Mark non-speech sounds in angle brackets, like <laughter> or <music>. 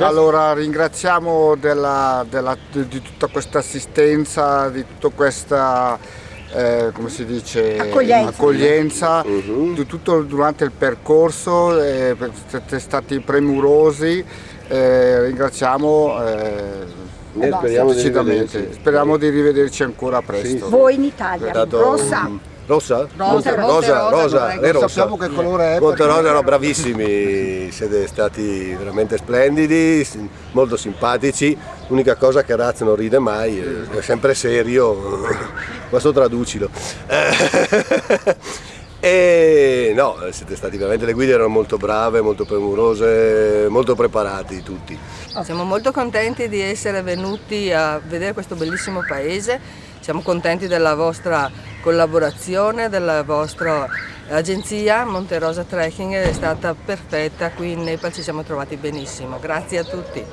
Allora ringraziamo della, della, di, di, tutta questa assistenza, di tutta questa eh, come si dice, accoglienza, accoglienza uh -huh. di tutto durante il percorso, eh, siete stati premurosi, eh, ringraziamo eh, speriamo, di speriamo di rivederci ancora presto. Sì. Voi in Italia, Rossa. Rossa? Rosa, rosa, rosa, rosa, è rossa. Sappiamo che colore è. Monte Rosa erano bravissimi, siete stati veramente splendidi, molto simpatici. L'unica cosa che Raz non ride mai, è sempre serio, <laughs> questo traducilo. <laughs> E no, siete stati veramente, le guide erano molto brave, molto premurose, molto preparati tutti. Siamo molto contenti di essere venuti a vedere questo bellissimo paese, siamo contenti della vostra collaborazione, della vostra agenzia, Monte Rosa Trekking è stata perfetta, qui in Nepal ci siamo trovati benissimo, grazie a tutti.